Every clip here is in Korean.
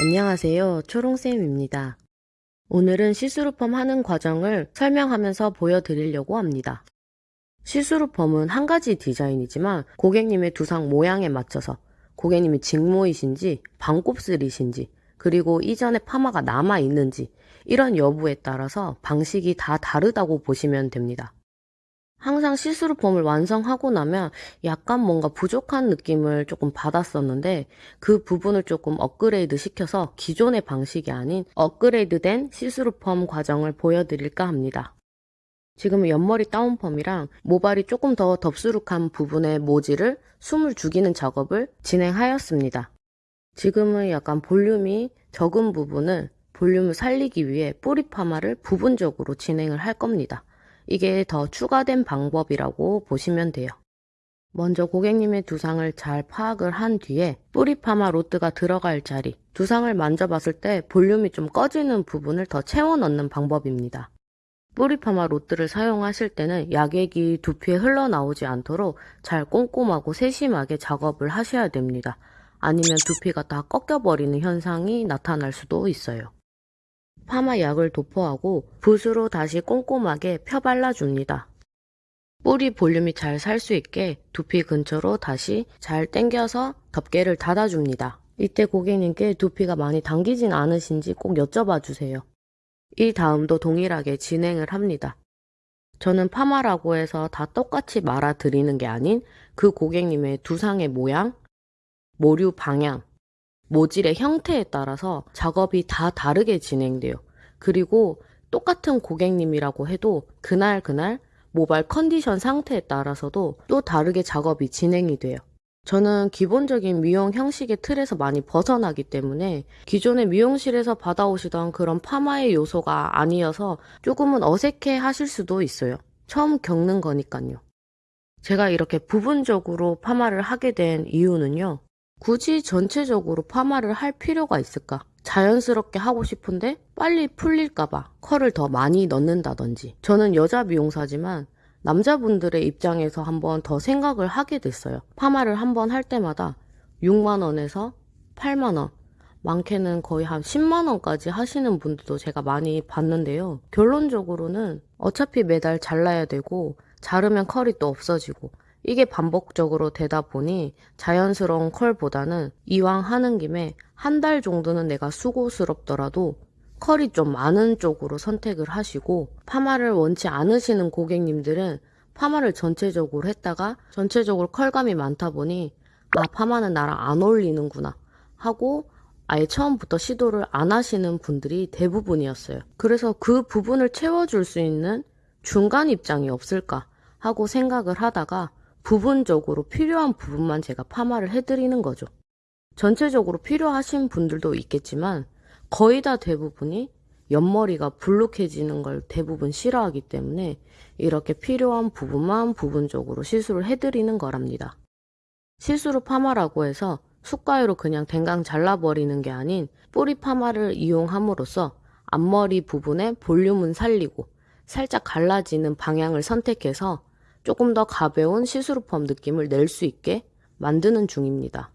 안녕하세요. 초롱쌤입니다. 오늘은 시스루펌 하는 과정을 설명하면서 보여드리려고 합니다. 시스루펌은 한 가지 디자인이지만 고객님의 두상 모양에 맞춰서 고객님이 직모이신지 반곱슬이신지 그리고 이전에 파마가 남아있는지 이런 여부에 따라서 방식이 다 다르다고 보시면 됩니다. 항상 시스루펌을 완성하고 나면 약간 뭔가 부족한 느낌을 조금 받았었는데 그 부분을 조금 업그레이드 시켜서 기존의 방식이 아닌 업그레이드된 시스루펌 과정을 보여드릴까 합니다. 지금은 옆머리 다운펌이랑 모발이 조금 더 덥수룩한 부분의 모지를 숨을 죽이는 작업을 진행하였습니다. 지금은 약간 볼륨이 적은 부분을 볼륨을 살리기 위해 뿌리 파마를 부분적으로 진행을 할 겁니다. 이게 더 추가된 방법이라고 보시면 돼요. 먼저 고객님의 두상을 잘 파악을 한 뒤에 뿌리 파마 로트가 들어갈 자리, 두상을 만져봤을 때 볼륨이 좀 꺼지는 부분을 더 채워 넣는 방법입니다. 뿌리 파마 로트를 사용하실 때는 약액이 두피에 흘러나오지 않도록 잘 꼼꼼하고 세심하게 작업을 하셔야 됩니다. 아니면 두피가 다 꺾여버리는 현상이 나타날 수도 있어요. 파마 약을 도포하고 붓으로 다시 꼼꼼하게 펴 발라줍니다. 뿌리 볼륨이 잘 살 수 있게 두피 근처로 다시 잘 당겨서 덮개를 닫아줍니다. 이때 고객님께 두피가 많이 당기진 않으신지 꼭 여쭤봐 주세요. 이 다음도 동일하게 진행을 합니다. 저는 파마라고 해서 다 똑같이 말아 드리는 게 아닌 그 고객님의 두상의 모양, 모류 방향, 모질의 형태에 따라서 작업이 다 다르게 진행돼요. 그리고 똑같은 고객님이라고 해도 그날 그날 모발 컨디션 상태에 따라서도 또 다르게 작업이 진행이 돼요. 저는 기본적인 미용 형식의 틀에서 많이 벗어나기 때문에 기존의 미용실에서 받아오시던 그런 파마의 요소가 아니어서 조금은 어색해 하실 수도 있어요. 처음 겪는 거니까요. 제가 이렇게 부분적으로 파마를 하게 된 이유는요. 굳이 전체적으로 파마를 할 필요가 있을까? 자연스럽게 하고 싶은데 빨리 풀릴까봐 컬을 더 많이 넣는다든지. 저는 여자 미용사지만 남자분들의 입장에서 한번 더 생각을 하게 됐어요. 파마를 한번 할 때마다 6만원에서 8만원, 많게는 거의 한 10만원까지 하시는 분들도 제가 많이 봤는데요. 결론적으로는 어차피 매달 잘라야 되고, 자르면 컬이 또 없어지고, 이게 반복적으로 되다 보니 자연스러운 컬보다는 이왕 하는 김에 한 달 정도는 내가 수고스럽더라도 컬이 좀 많은 쪽으로 선택을 하시고 파마를 원치 않으시는 고객님들은 파마를 전체적으로 했다가 전체적으로 컬감이 많다 보니 아 파마는 나랑 안 어울리는구나 하고 아예 처음부터 시도를 안 하시는 분들이 대부분이었어요. 그래서 그 부분을 채워줄 수 있는 중간 입장이 없을까 하고 생각을 하다가 부분적으로 필요한 부분만 제가 파마를 해드리는 거죠. 전체적으로 필요하신 분들도 있겠지만 거의 다 대부분이 옆머리가 불룩해지는 걸 대부분 싫어하기 때문에 이렇게 필요한 부분만 부분적으로 시술을 해드리는 거랍니다. 실수로 파마라고 해서 숟가위로 그냥 댕강 잘라버리는 게 아닌 뿌리 파마를 이용함으로써 앞머리 부분의 볼륨은 살리고 살짝 갈라지는 방향을 선택해서 조금 더 가벼운 시스루펌 느낌을 낼 수 있게 만드는 중입니다.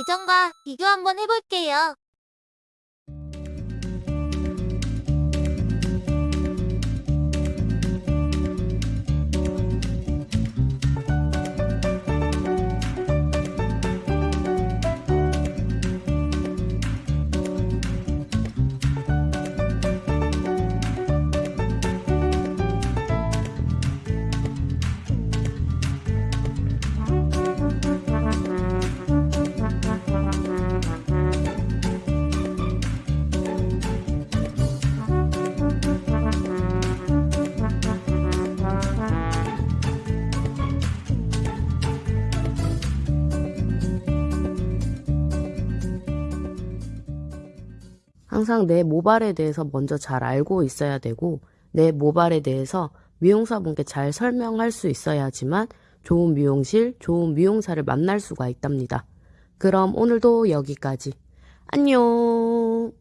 이전과 비교 한번 해볼게요. 항상 내 모발에 대해서 먼저 잘 알고 있어야 되고 내 모발에 대해서 미용사분께 잘 설명할 수 있어야지만 좋은 미용실, 좋은 미용사를 만날 수가 있답니다. 그럼 오늘도 여기까지. 안녕!